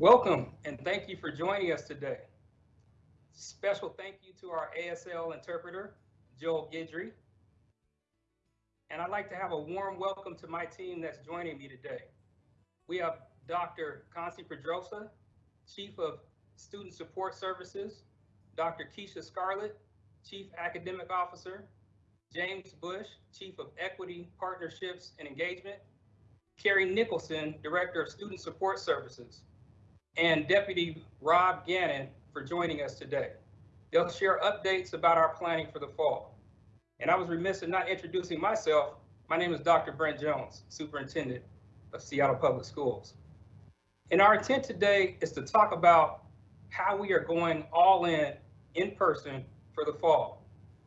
Welcome and thank you for joining us today. Special thank you to our ASL interpreter, Joel Gidry. And I'd like to have a warm welcome to my team that's joining me today. We have Dr. Concie Pedroza, Chief of Student Support Services, Dr. Keisha Scarlett, Chief Academic Officer, James Bush, Chief of Equity, Partnerships, and Engagement, Carrie Nicholson, Director of Student Support Services, and Deputy Rob Gannon for joining us today. They'll share updates about our planning for the fall. And I was remiss in not introducing myself. My name is Dr. Brent Jones, Superintendent of Seattle Public Schools. And our intent today is to talk about how we are going all in in person for the fall.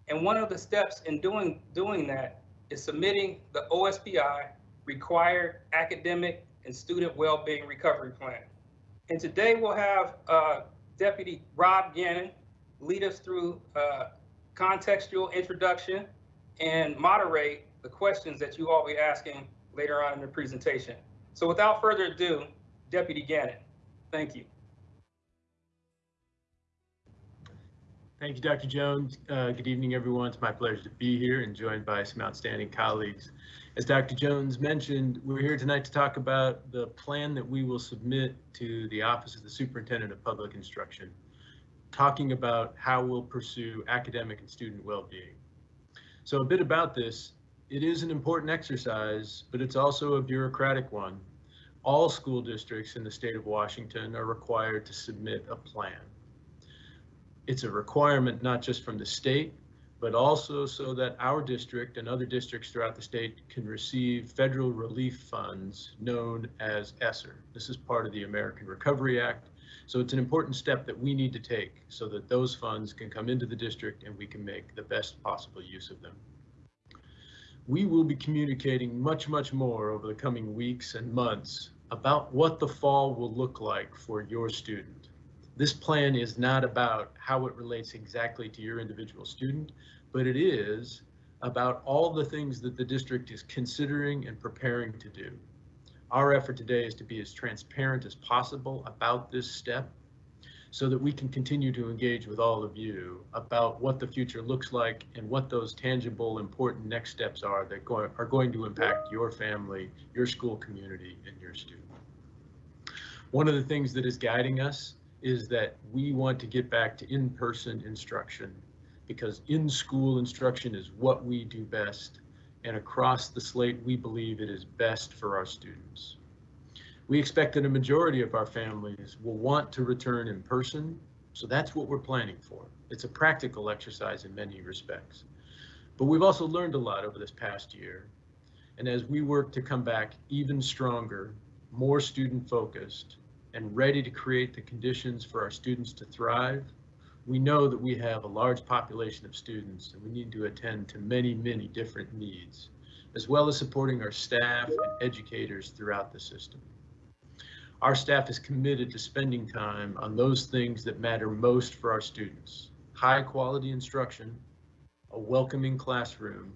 And one of the steps in doing, doing that is submitting the OSPI required academic and student well-being recovery plan. And today we'll have uh, Deputy Rob Gannon lead us through uh, contextual introduction and moderate the questions that you all be asking later on in the presentation. So without further ado, Deputy Gannon, thank you. Thank you, Dr. Jones. Uh, good evening, everyone. It's my pleasure to be here and joined by some outstanding colleagues. As Dr. Jones mentioned, we're here tonight to talk about the plan that we will submit to the Office of the Superintendent of Public Instruction, talking about how we'll pursue academic and student well-being. So a bit about this, it is an important exercise, but it's also a bureaucratic one. All school districts in the state of Washington are required to submit a plan it's a requirement not just from the state, but also so that our district and other districts throughout the state can receive federal relief funds known as ESSER. This is part of the American Recovery Act. So it's an important step that we need to take so that those funds can come into the district and we can make the best possible use of them. We will be communicating much, much more over the coming weeks and months about what the fall will look like for your student. This plan is not about how it relates exactly to your individual student, but it is about all the things that the district is considering and preparing to do. Our effort today is to be as transparent as possible about this step so that we can continue to engage with all of you about what the future looks like and what those tangible, important next steps are that go are going to impact your family, your school community, and your student. One of the things that is guiding us is that we want to get back to in-person instruction because in-school instruction is what we do best and across the slate we believe it is best for our students. We expect that a majority of our families will want to return in person, so that's what we're planning for. It's a practical exercise in many respects. But we've also learned a lot over this past year. And as we work to come back even stronger, more student focused, and ready to create the conditions for our students to thrive, we know that we have a large population of students and we need to attend to many, many different needs, as well as supporting our staff and educators throughout the system. Our staff is committed to spending time on those things that matter most for our students, high quality instruction, a welcoming classroom,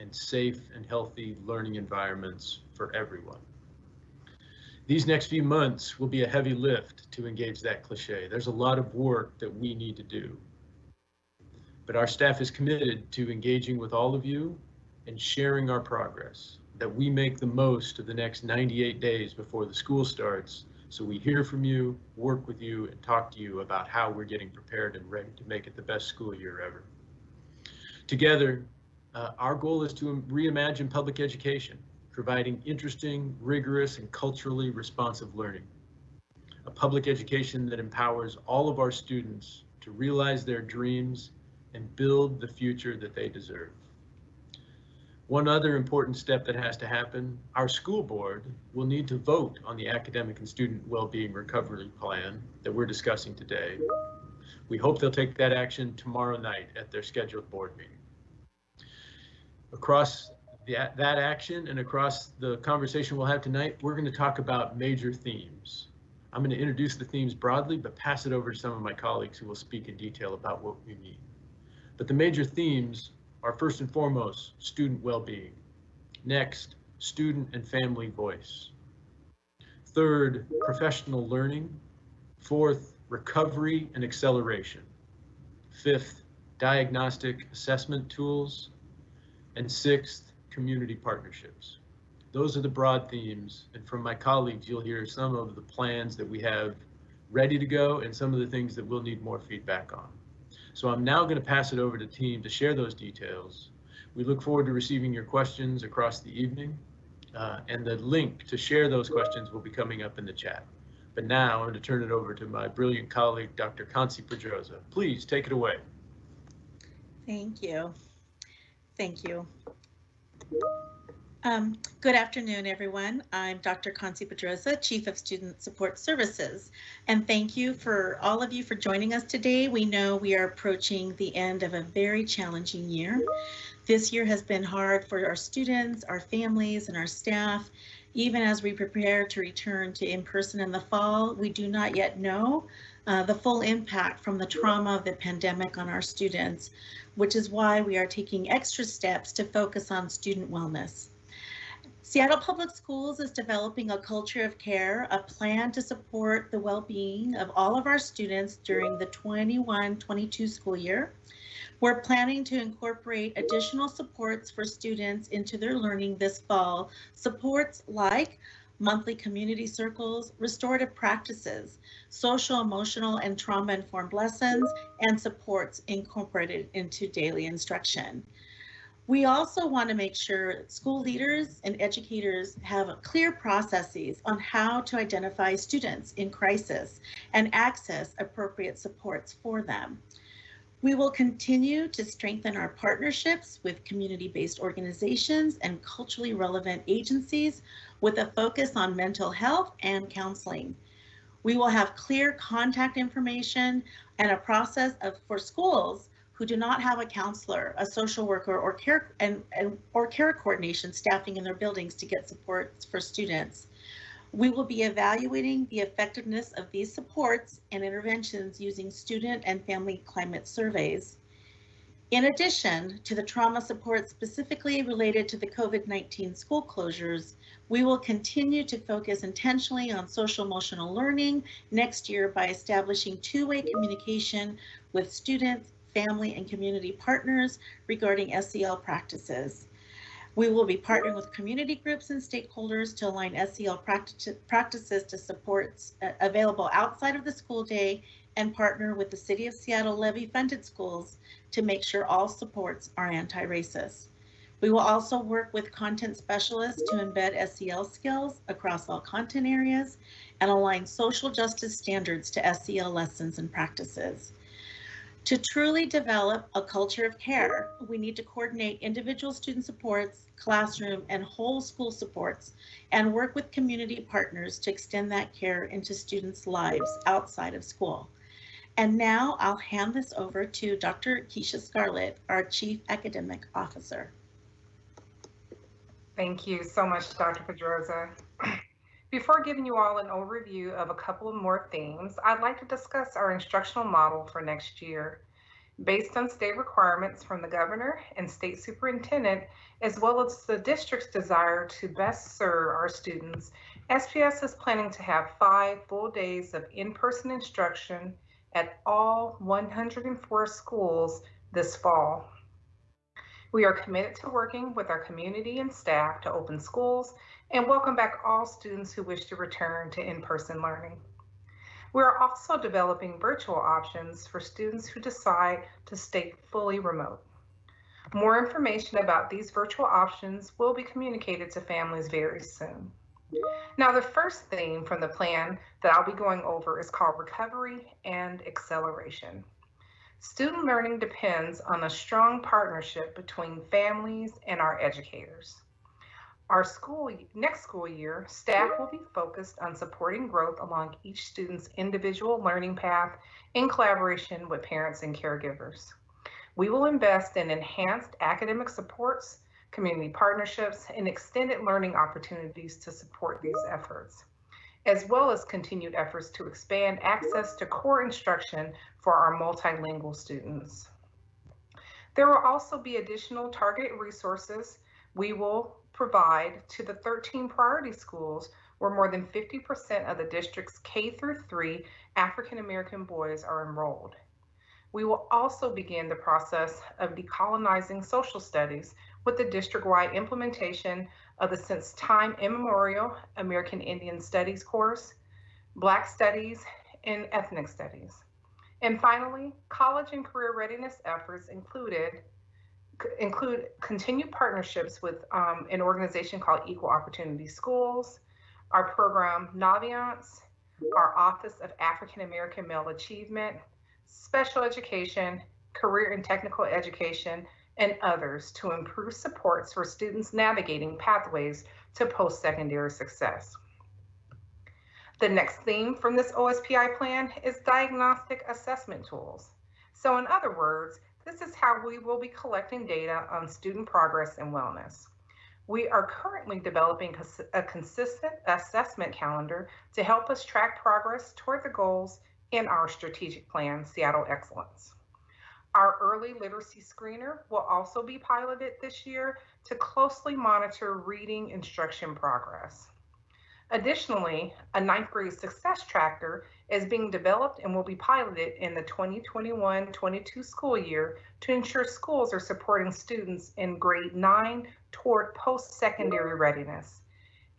and safe and healthy learning environments for everyone. These next few months will be a heavy lift to engage that cliche. There's a lot of work that we need to do. But our staff is committed to engaging with all of you and sharing our progress, that we make the most of the next 98 days before the school starts so we hear from you, work with you, and talk to you about how we're getting prepared and ready to make it the best school year ever. Together, uh, our goal is to reimagine public education providing interesting, rigorous, and culturally responsive learning. A public education that empowers all of our students to realize their dreams and build the future that they deserve. One other important step that has to happen, our school board will need to vote on the academic and student well-being recovery plan that we're discussing today. We hope they'll take that action tomorrow night at their scheduled board meeting. Across that, that action and across the conversation we'll have tonight, we're going to talk about major themes. I'm going to introduce the themes broadly, but pass it over to some of my colleagues who will speak in detail about what we mean. But the major themes are first and foremost, student well-being. Next, student and family voice. Third, professional learning. Fourth, recovery and acceleration. Fifth, diagnostic assessment tools. And sixth, community partnerships. Those are the broad themes. And from my colleagues, you'll hear some of the plans that we have ready to go and some of the things that we'll need more feedback on. So I'm now going to pass it over to team to share those details. We look forward to receiving your questions across the evening. Uh, and the link to share those questions will be coming up in the chat. But now I'm going to turn it over to my brilliant colleague, Dr. Concie Pedroza. Please take it away. Thank you. Thank you. Um, good afternoon, everyone. I'm Dr. Concie Pedroza, Chief of Student Support Services, and thank you for all of you for joining us today. We know we are approaching the end of a very challenging year. This year has been hard for our students, our families, and our staff. Even as we prepare to return to in-person in the fall, we do not yet know uh, the full impact from the trauma of the pandemic on our students, which is why we are taking extra steps to focus on student wellness. Seattle Public Schools is developing a culture of care, a plan to support the well-being of all of our students during the 21-22 school year. We're planning to incorporate additional supports for students into their learning this fall, supports like monthly community circles, restorative practices, social, emotional, and trauma-informed lessons, and supports incorporated into daily instruction. We also want to make sure school leaders and educators have clear processes on how to identify students in crisis and access appropriate supports for them. We will continue to strengthen our partnerships with community-based organizations and culturally relevant agencies with a focus on mental health and counseling. We will have clear contact information and a process of, for schools who do not have a counselor, a social worker, or care and, and or care coordination staffing in their buildings to get supports for students. We will be evaluating the effectiveness of these supports and interventions using student and family climate surveys. In addition to the trauma support specifically related to the COVID-19 school closures, we will continue to focus intentionally on social emotional learning next year by establishing two-way communication with students, family, and community partners regarding SEL practices. We will be partnering with community groups and stakeholders to align SEL practices to supports uh, available outside of the school day and partner with the City of Seattle levy funded schools to make sure all supports are anti-racist. We will also work with content specialists to embed SEL skills across all content areas and align social justice standards to SEL lessons and practices. To truly develop a culture of care, we need to coordinate individual student supports, classroom, and whole school supports, and work with community partners to extend that care into students' lives outside of school. And now I'll hand this over to Dr. Keisha Scarlett, our Chief Academic Officer. Thank you so much, Dr. Pedroza. Before giving you all an overview of a couple of more themes, I'd like to discuss our instructional model for next year. Based on state requirements from the governor and state superintendent, as well as the district's desire to best serve our students, SPS is planning to have five full days of in-person instruction at all 104 schools this fall. We are committed to working with our community and staff to open schools and welcome back all students who wish to return to in-person learning. We are also developing virtual options for students who decide to stay fully remote. More information about these virtual options will be communicated to families very soon. Now, the first theme from the plan that I'll be going over is called Recovery and Acceleration. Student learning depends on a strong partnership between families and our educators. Our school next school year, staff will be focused on supporting growth along each student's individual learning path in collaboration with parents and caregivers. We will invest in enhanced academic supports, community partnerships, and extended learning opportunities to support these efforts, as well as continued efforts to expand access to core instruction for our multilingual students. There will also be additional targeted resources we will provide to the 13 priority schools where more than 50% of the district's K through 3 African American boys are enrolled. We will also begin the process of decolonizing social studies with the district-wide implementation of the since time immemorial American Indian Studies course, Black Studies, and Ethnic Studies. And finally, college and career readiness efforts included include continued partnerships with um, an organization called Equal Opportunity Schools, our program Naviance, our Office of African American Male Achievement, Special Education, Career and Technical Education, and others to improve supports for students navigating pathways to post-secondary success. The next theme from this OSPI plan is diagnostic assessment tools. So in other words, this is how we will be collecting data on student progress and wellness. We are currently developing a consistent assessment calendar to help us track progress toward the goals in our strategic plan, Seattle Excellence. Our early literacy screener will also be piloted this year to closely monitor reading instruction progress. Additionally, a ninth grade success tracker is being developed and will be piloted in the 2021-22 school year to ensure schools are supporting students in grade nine toward post-secondary readiness.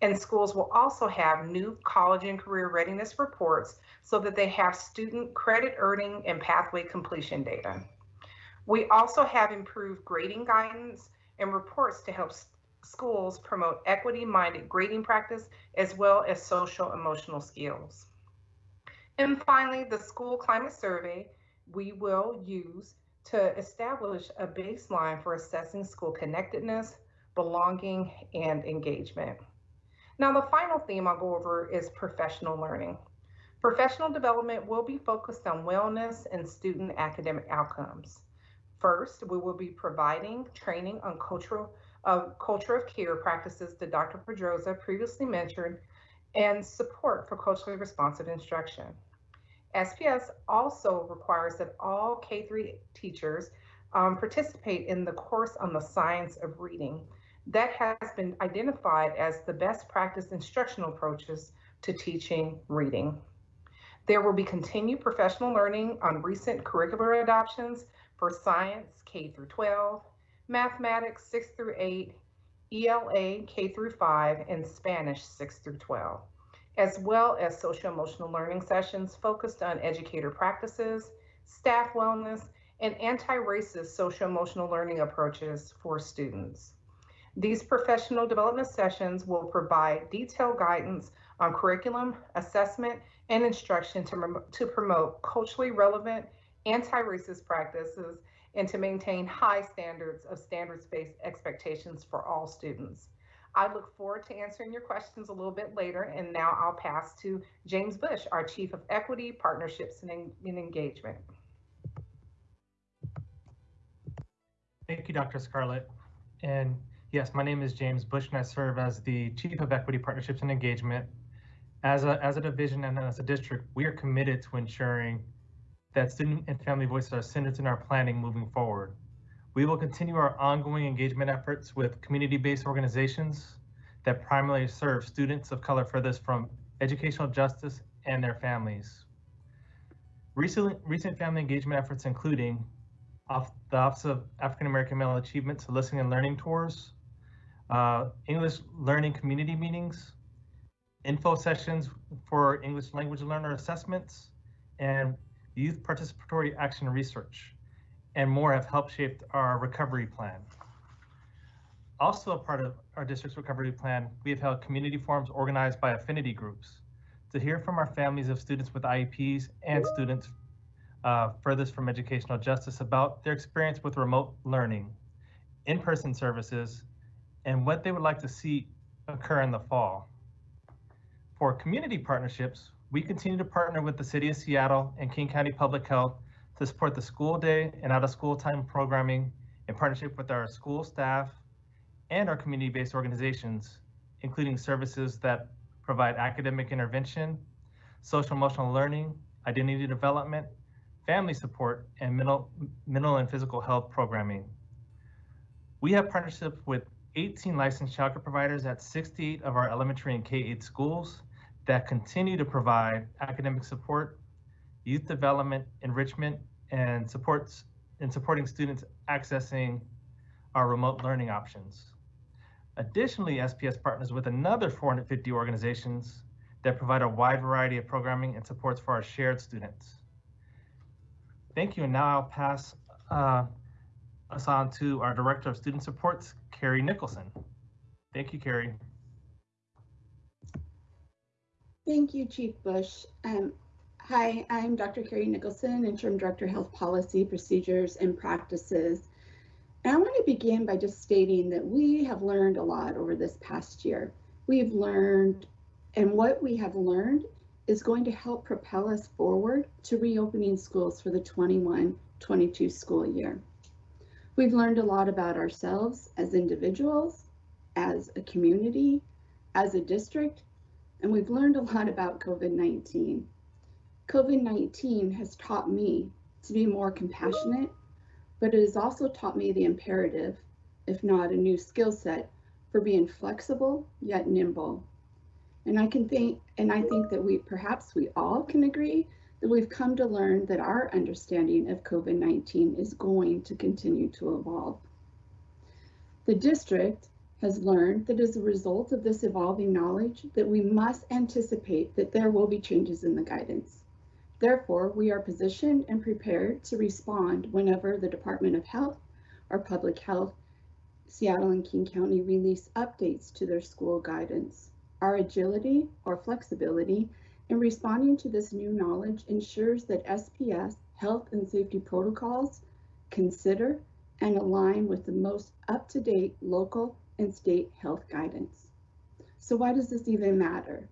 And schools will also have new college and career readiness reports so that they have student credit earning and pathway completion data. We also have improved grading guidance and reports to help schools promote equity-minded grading practice as well as social emotional skills. And finally, the school climate survey we will use to establish a baseline for assessing school connectedness, belonging, and engagement. Now, the final theme I'll go over is professional learning. Professional development will be focused on wellness and student academic outcomes. First, we will be providing training on cultural of culture of care practices that Dr. Pedroza previously mentioned and support for culturally responsive instruction. SPS also requires that all K-3 teachers um, participate in the course on the science of reading. That has been identified as the best practice instructional approaches to teaching reading. There will be continued professional learning on recent curricular adoptions for science K through 12, mathematics 6 through 8, ELA K through 5, and Spanish 6 through 12, as well as social emotional learning sessions focused on educator practices, staff wellness, and anti-racist social emotional learning approaches for students. These professional development sessions will provide detailed guidance on curriculum, assessment, and instruction to, to promote culturally relevant anti-racist practices and to maintain high standards of standards-based expectations for all students. I look forward to answering your questions a little bit later, and now I'll pass to James Bush, our Chief of Equity, Partnerships, and, and Engagement. Thank you, Dr. Scarlett. And yes, my name is James Bush, and I serve as the Chief of Equity, Partnerships, and Engagement. As a, as a division and as a district, we are committed to ensuring that student and family voices are centered in our planning moving forward. We will continue our ongoing engagement efforts with community-based organizations that primarily serve students of color furthest from educational justice and their families. Recent, recent family engagement efforts including the Office of African American Male Achievement to listening and learning tours, uh, English learning community meetings, info sessions for English language learner assessments, and youth participatory action research, and more have helped shape our recovery plan. Also a part of our district's recovery plan, we have held community forums organized by affinity groups to hear from our families of students with IEPs and students uh, furthest from educational justice about their experience with remote learning, in-person services, and what they would like to see occur in the fall. For community partnerships, we continue to partner with the City of Seattle and King County Public Health to support the school day and out of school time programming in partnership with our school staff and our community-based organizations, including services that provide academic intervention, social emotional learning, identity development, family support, and mental, mental and physical health programming. We have partnerships with 18 licensed childcare providers at 68 of our elementary and K-8 schools that continue to provide academic support, youth development, enrichment, and supports in supporting students accessing our remote learning options. Additionally, SPS partners with another 450 organizations that provide a wide variety of programming and supports for our shared students. Thank you, and now I'll pass uh, us on to our Director of Student Supports, Carrie Nicholson. Thank you, Carrie. Thank you, Chief Bush. Um, hi, I'm Dr. Carrie Nicholson, Interim Director Health Policy, Procedures, and Practices. And I want to begin by just stating that we have learned a lot over this past year. We've learned, and what we have learned is going to help propel us forward to reopening schools for the 21-22 school year. We've learned a lot about ourselves as individuals, as a community, as a district, and we've learned a lot about COVID-19. COVID-19 has taught me to be more compassionate, but it has also taught me the imperative, if not a new skill set, for being flexible yet nimble. And I can think, and I think that we perhaps we all can agree that we've come to learn that our understanding of COVID-19 is going to continue to evolve. The district has learned that as a result of this evolving knowledge that we must anticipate that there will be changes in the guidance. Therefore, we are positioned and prepared to respond whenever the Department of Health or Public Health, Seattle and King County release updates to their school guidance. Our agility or flexibility in responding to this new knowledge ensures that SPS health and safety protocols consider and align with the most up-to-date local and state health guidance. So why does this even matter?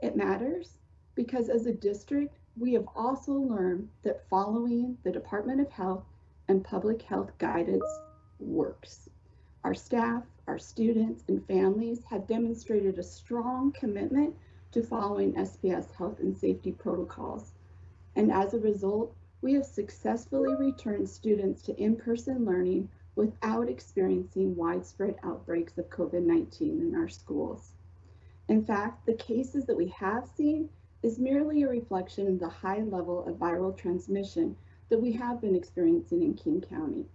It matters because as a district, we have also learned that following the Department of Health and Public Health guidance works. Our staff, our students, and families have demonstrated a strong commitment to following SPS health and safety protocols. And as a result, we have successfully returned students to in-person learning without experiencing widespread outbreaks of COVID-19 in our schools. In fact, the cases that we have seen is merely a reflection of the high level of viral transmission that we have been experiencing in King County.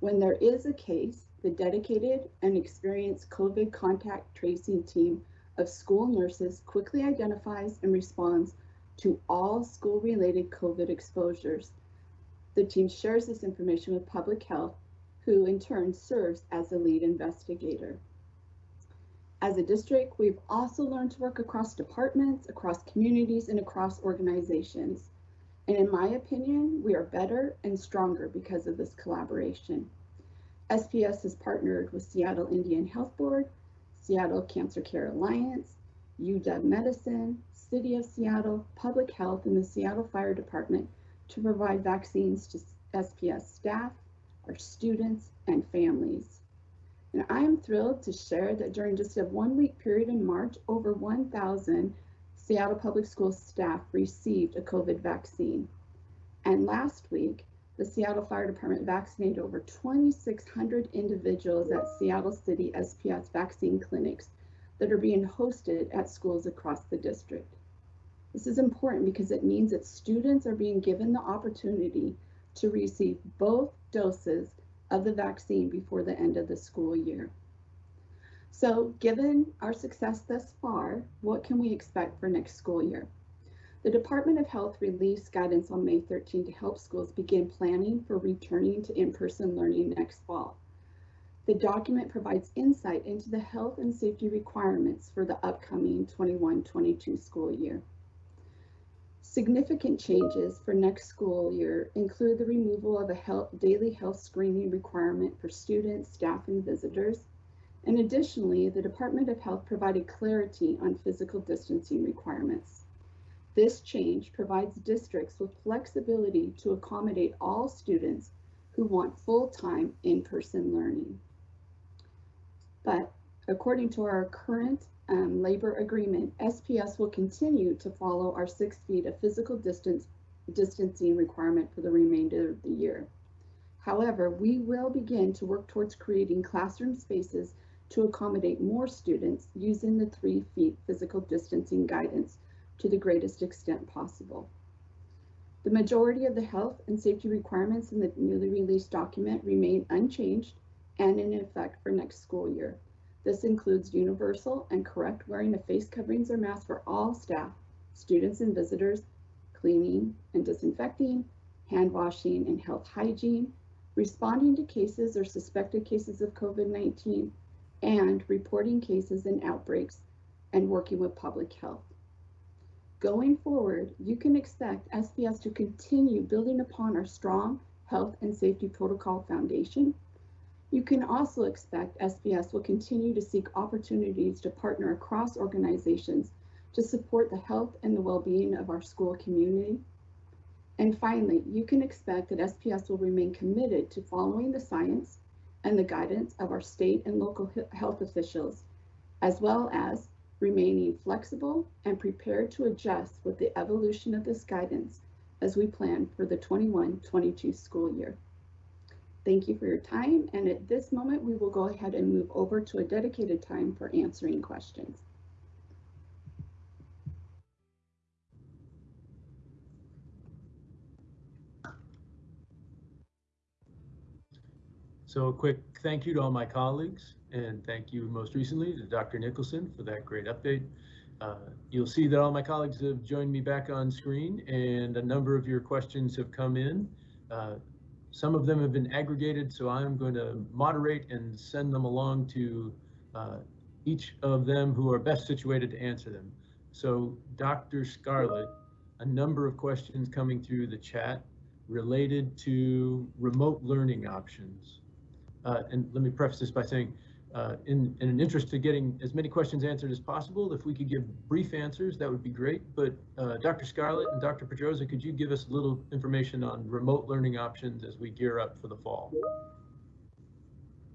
When there is a case, the dedicated and experienced COVID contact tracing team of school nurses quickly identifies and responds to all school-related COVID exposures. The team shares this information with public health who in turn serves as the lead investigator. As a district, we've also learned to work across departments, across communities, and across organizations. And in my opinion, we are better and stronger because of this collaboration. SPS has partnered with Seattle Indian Health Board, Seattle Cancer Care Alliance, UW Medicine, City of Seattle, Public Health, and the Seattle Fire Department to provide vaccines to SPS staff, our students, and families. And I am thrilled to share that during just a one week period in March, over 1,000 Seattle Public Schools staff received a COVID vaccine. And last week, the Seattle Fire Department vaccinated over 2,600 individuals at Seattle City SPS vaccine clinics that are being hosted at schools across the district. This is important because it means that students are being given the opportunity to receive both doses of the vaccine before the end of the school year. So given our success thus far, what can we expect for next school year? The Department of Health released guidance on May 13 to help schools begin planning for returning to in-person learning next fall. The document provides insight into the health and safety requirements for the upcoming 21-22 school year. Significant changes for next school year include the removal of a health, daily health screening requirement for students, staff, and visitors. And additionally, the Department of Health provided clarity on physical distancing requirements. This change provides districts with flexibility to accommodate all students who want full-time in-person learning. But according to our current um, labor agreement, SPS will continue to follow our six feet of physical distance distancing requirement for the remainder of the year. However, we will begin to work towards creating classroom spaces to accommodate more students using the three feet physical distancing guidance to the greatest extent possible. The majority of the health and safety requirements in the newly released document remain unchanged and in effect for next school year. This includes universal and correct wearing of face coverings or masks for all staff, students and visitors, cleaning and disinfecting, hand washing and health hygiene, responding to cases or suspected cases of COVID-19, and reporting cases and outbreaks and working with public health. Going forward, you can expect SPS to continue building upon our strong health and safety protocol foundation. You can also expect SPS will continue to seek opportunities to partner across organizations to support the health and the well-being of our school community. And finally, you can expect that SPS will remain committed to following the science and the guidance of our state and local health officials, as well as remaining flexible and prepared to adjust with the evolution of this guidance as we plan for the 21-22 school year. Thank you for your time, and at this moment, we will go ahead and move over to a dedicated time for answering questions. So a quick thank you to all my colleagues and thank you most recently to Dr. Nicholson for that great update. Uh, you'll see that all my colleagues have joined me back on screen and a number of your questions have come in. Uh, some of them have been aggregated, so I'm going to moderate and send them along to uh, each of them who are best situated to answer them. So Dr. Scarlett, a number of questions coming through the chat related to remote learning options. Uh, and let me preface this by saying, uh, in, in an interest to getting as many questions answered as possible, if we could give brief answers, that would be great. But uh, Dr. Scarlett and Dr. Pedroza, could you give us a little information on remote learning options as we gear up for the fall?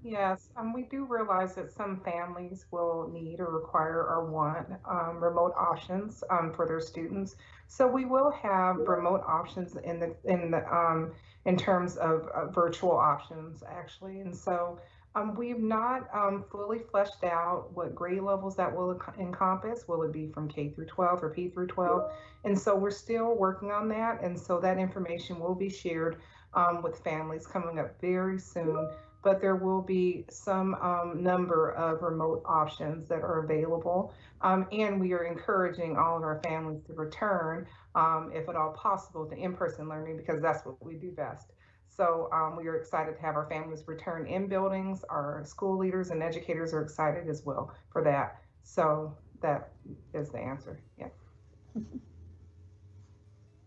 Yes, um, we do realize that some families will need or require or want um, remote options um, for their students. So we will have remote options in the in the um, in terms of uh, virtual options actually. And so um, we've not um, fully fleshed out what grade levels that will encompass. Will it be from K through 12 or P through 12? And so we're still working on that. And so that information will be shared um, with families coming up very soon but there will be some um, number of remote options that are available. Um, and we are encouraging all of our families to return, um, if at all possible, to in-person learning because that's what we do best. So um, we are excited to have our families return in buildings. Our school leaders and educators are excited as well for that. So that is the answer. Yeah.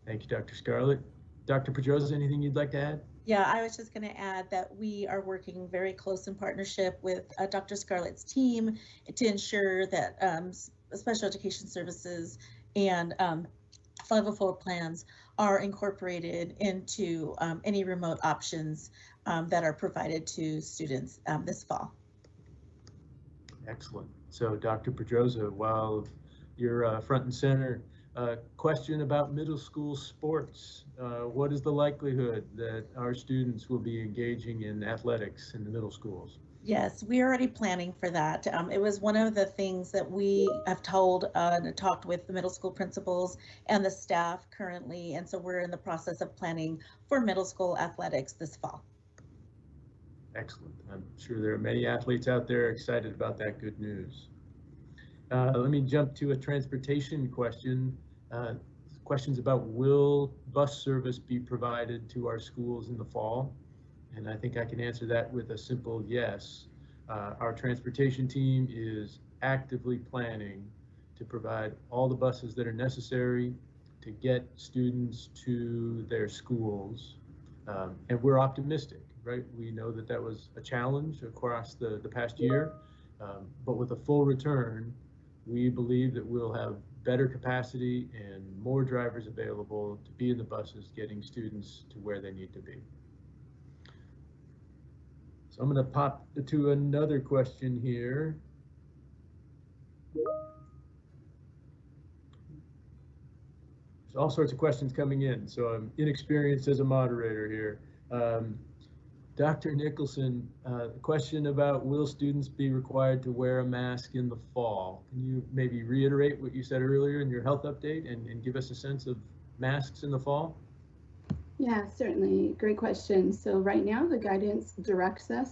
Thank you, Dr. Scarlett. Dr. Pedroza, anything you'd like to add? Yeah, I was just going to add that we are working very close in partnership with uh, Dr. Scarlett's team to ensure that um, special education services and um, 504 plans are incorporated into um, any remote options um, that are provided to students um, this fall. Excellent. So Dr. Pedroza, while you're uh, front and center uh, question about middle school sports. Uh, what is the likelihood that our students will be engaging in athletics in the middle schools? Yes, we're already planning for that. Um, it was one of the things that we have told uh, and talked with the middle school principals and the staff currently. And so we're in the process of planning for middle school athletics this fall. Excellent. I'm sure there are many athletes out there excited about that good news. Uh, let me jump to a transportation question. Uh, questions about will bus service be provided to our schools in the fall? And I think I can answer that with a simple yes. Uh, our transportation team is actively planning to provide all the buses that are necessary to get students to their schools. Um, and we're optimistic, right? We know that that was a challenge across the, the past year, um, but with a full return, we believe that we'll have better capacity and more drivers available to be in the buses getting students to where they need to be. So I'm going to pop to another question here. There's all sorts of questions coming in, so I'm inexperienced as a moderator here. Um, Dr. Nicholson, uh, question about will students be required to wear a mask in the fall? Can you maybe reiterate what you said earlier in your health update and, and give us a sense of masks in the fall? Yeah, certainly. Great question. So right now, the guidance directs us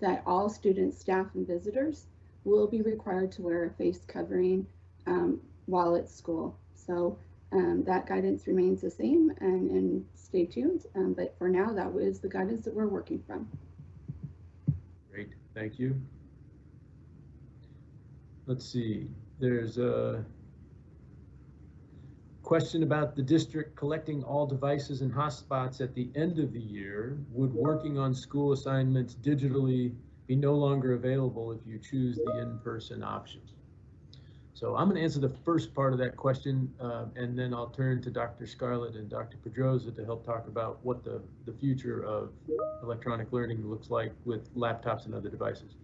that all students, staff, and visitors will be required to wear a face covering um, while at school. So um, that guidance remains the same and, and stay tuned. Um, but for now, that was the guidance that we're working from. Great, thank you. Let's see, there's a question about the district collecting all devices and hotspots at the end of the year. Would working on school assignments digitally be no longer available if you choose the in-person option? So I'm going to answer the first part of that question, uh, and then I'll turn to Dr. Scarlett and Dr. Pedroza to help talk about what the, the future of electronic learning looks like with laptops and other devices.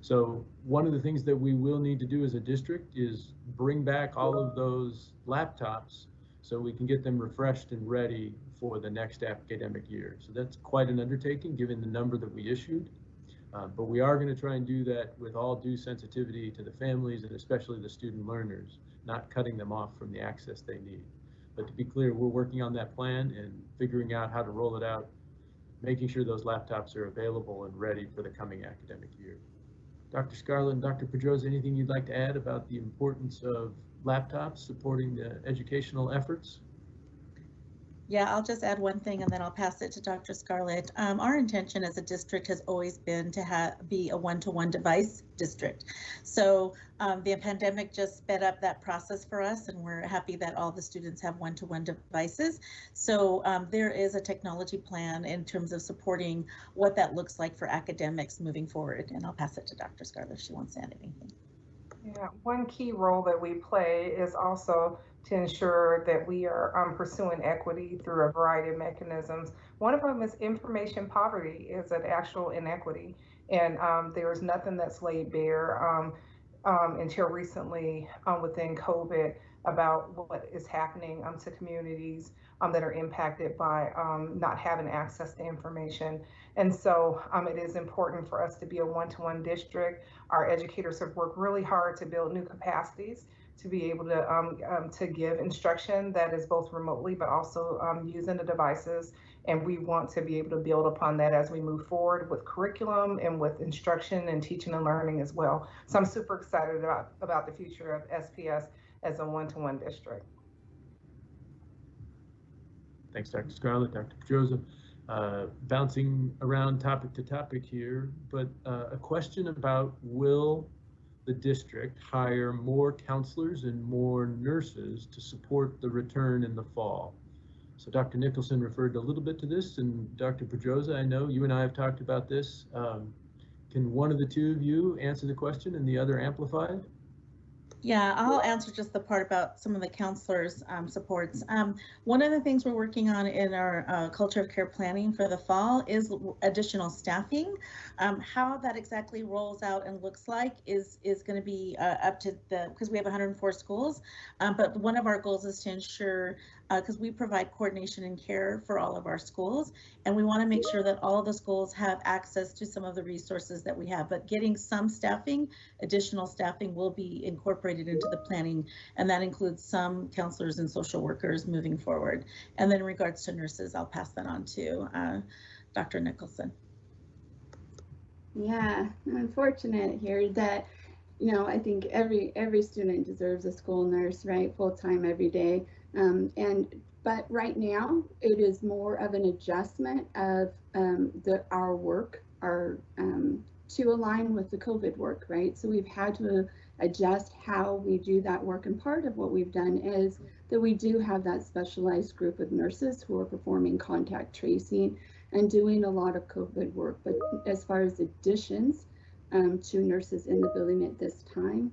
So one of the things that we will need to do as a district is bring back all of those laptops so we can get them refreshed and ready for the next academic year. So that's quite an undertaking given the number that we issued. Uh, but we are going to try and do that with all due sensitivity to the families and especially the student learners, not cutting them off from the access they need. But to be clear, we're working on that plan and figuring out how to roll it out, making sure those laptops are available and ready for the coming academic year. Dr. Scarlett and Dr. Pedroza, anything you'd like to add about the importance of laptops supporting the educational efforts? Yeah, I'll just add one thing and then I'll pass it to Dr. Scarlett. Um, our intention as a district has always been to have be a one-to-one device district. So um, the pandemic just sped up that process for us and we're happy that all the students have one-to-one devices. So um, there is a technology plan in terms of supporting what that looks like for academics moving forward. And I'll pass it to Dr. Scarlett if she wants to add anything. Yeah, one key role that we play is also to ensure that we are um, pursuing equity through a variety of mechanisms. One of them is information poverty is an actual inequity, and um, there's nothing that's laid bare um, um until recently um, within COVID about what is happening to communities that are impacted by not having access to information. And so it is important for us to be a one-to-one district. Our educators have worked really hard to build new capacities to be able to um, um, to give instruction that is both remotely but also um, using the devices. And we want to be able to build upon that as we move forward with curriculum and with instruction and teaching and learning as well. So I'm super excited about, about the future of SPS as a one-to-one district. Thanks, Dr. Scarlett, Dr. Pedroza. Uh, bouncing around topic to topic here, but uh, a question about will the district hire more counselors and more nurses to support the return in the fall. So Dr. Nicholson referred a little bit to this, and Dr. Pedroza, I know you and I have talked about this. Um, can one of the two of you answer the question and the other amplify it? Yeah, I'll answer just the part about some of the counselors um, supports. Um, one of the things we're working on in our uh, culture of care planning for the fall is additional staffing. Um, how that exactly rolls out and looks like is is going to be uh, up to the because we have 104 schools. Um, but one of our goals is to ensure because uh, we provide coordination and care for all of our schools. And we want to make sure that all of the schools have access to some of the resources that we have. But getting some staffing, additional staffing will be incorporated into the planning. And that includes some counselors and social workers moving forward. And then in regards to nurses, I'll pass that on to uh, Dr. Nicholson. Yeah, unfortunate here that you know, I think every every student deserves a school nurse, right? Full time every day. Um, and but right now it is more of an adjustment of um, the our work, our um, to align with the COVID work, right? So we've had to adjust how we do that work. And part of what we've done is that we do have that specialized group of nurses who are performing contact tracing and doing a lot of COVID work. But as far as additions um, to nurses in the building at this time,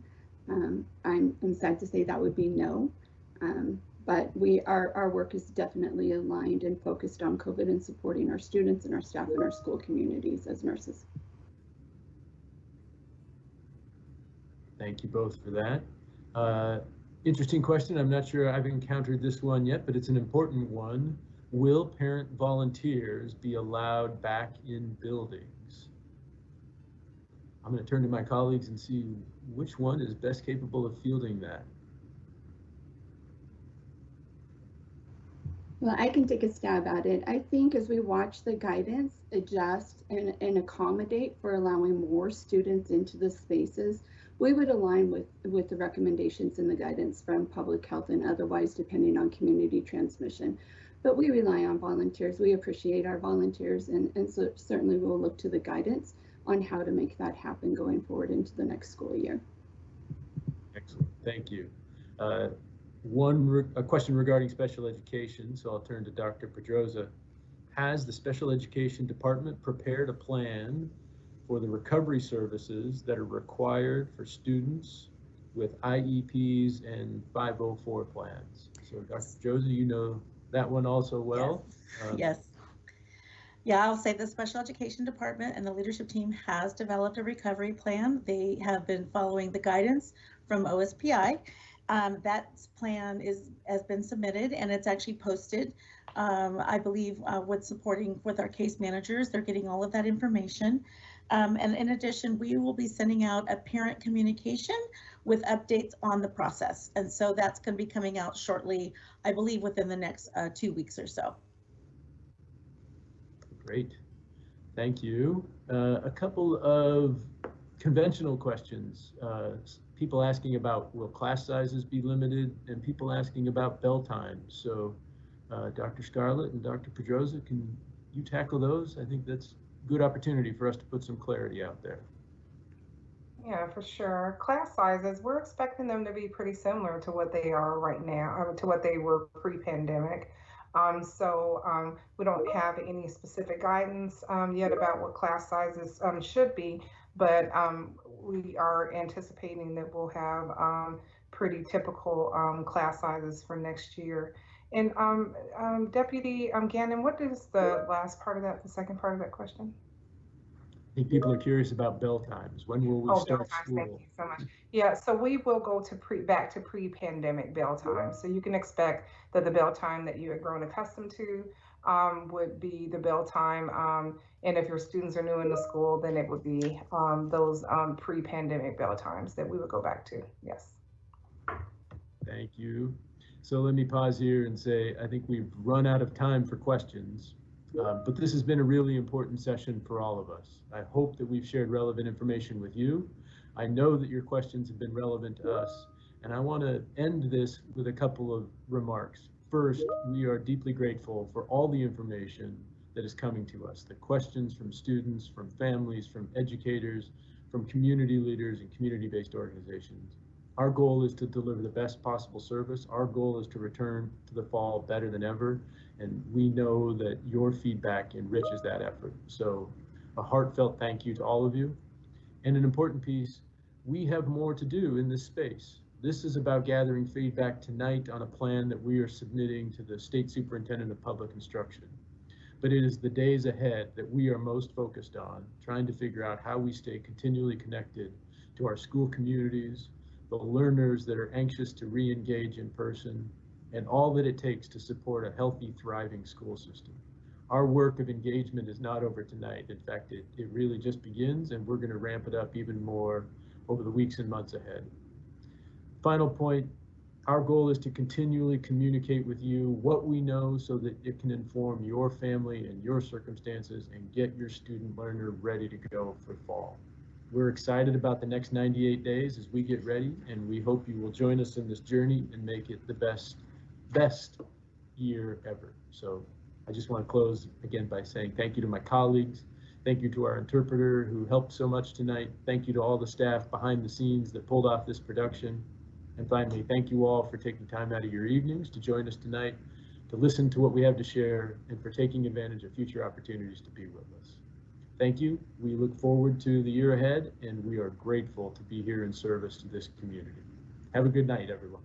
um, I'm, I'm sad to say that would be no. Um, but we our, our work is definitely aligned and focused on COVID and supporting our students and our staff and our school communities as nurses. Thank you both for that. Uh, interesting question. I'm not sure I've encountered this one yet, but it's an important one. Will parent volunteers be allowed back in buildings? I'm going to turn to my colleagues and see which one is best capable of fielding that. Well, I can take a stab at it. I think as we watch the guidance adjust and, and accommodate for allowing more students into the spaces, we would align with, with the recommendations in the guidance from public health and otherwise depending on community transmission. But we rely on volunteers. We appreciate our volunteers and, and so certainly we'll look to the guidance on how to make that happen going forward into the next school year. Excellent, thank you. Uh, One, a question regarding special education, so I'll turn to Dr. Pedroza. Has the special education department prepared a plan for the recovery services that are required for students with IEPs and 504 plans? So Dr. Pedroza, you know that one also well. Um, Yes. Yeah, I'll say the special education department and the leadership team has developed a recovery plan. They have been following the guidance from OSPI. Um, that plan is, has been submitted and it's actually posted. Um, I believe, uh, with supporting with our case managers, they're getting all of that information. Um, and in addition, we will be sending out a parent communication with updates on the process. And so that's going to be coming out shortly, I believe within the next, uh, two weeks or so. Great, thank you. Uh, A couple of conventional questions. Uh, People asking about will class sizes be limited and people asking about bell times. So uh, Dr. Scarlett and Dr. Pedroza, can you tackle those? I think that's good opportunity for us to put some clarity out there. Yeah, for sure. Class sizes, we're expecting them to be pretty similar to what they are right now, or to what they were pre-pandemic. Um, so um, we don't have any specific guidance um, yet about what class sizes um, should be, but um, we are anticipating that we'll have um, pretty typical class sizes for next year. And Deputy Gannon, what is the last part of that, the second part of that question? Think people are curious about bell times. When will we Oh, start times, thank school? you so much. Yeah, so we will go to pre, back to pre-pandemic bell time. So you can expect that the bell time that you had grown accustomed to um, would be the bell time. Um, and if your students are new in the school, then it would be um, those um, pre-pandemic bell times that we would go back to. Yes. Thank you. So let me pause here and say, I think we've run out of time for questions. Um, But this has been a really important session for all of us. I hope that we've shared relevant information with you. I know that your questions have been relevant to us, and I want to end this with a couple of remarks. First, we are deeply grateful for all the information that is coming to us, the questions from students, from families, from educators, from community leaders and community-based organizations. Our goal is to deliver the best possible service. Our goal is to return to the fall better than ever. And we know that your feedback enriches that effort. So a heartfelt thank you to all of you. And an important piece, we have more to do in this space. This is about gathering feedback tonight on a plan that we are submitting to the State Superintendent of Public Instruction. But it is the days ahead that we are most focused on, trying to figure out how we stay continually connected to our school communities, the learners that are anxious to re-engage in person, and all that it takes to support a healthy, thriving school system. Our work of engagement is not over tonight. In fact, it, it really just begins, and we're going to ramp it up even more over the weeks and months ahead. Final point, our goal is to continually communicate with you what we know so that it can inform your family and your circumstances and get your student learner ready to go for fall. We're excited about the next 98 days as we get ready, and we hope you will join us in this journey and make it the best, best year ever. So I just want to close again by saying thank you to my colleagues. Thank you to our interpreter who helped so much tonight. Thank you to all the staff behind the scenes that pulled off this production. And finally, thank you all for taking time out of your evenings to join us tonight, to listen to what we have to share, and for taking advantage of future opportunities to be with us. Thank you. We look forward to the year ahead, and we are grateful to be here in service to this community. Have a good night, everyone.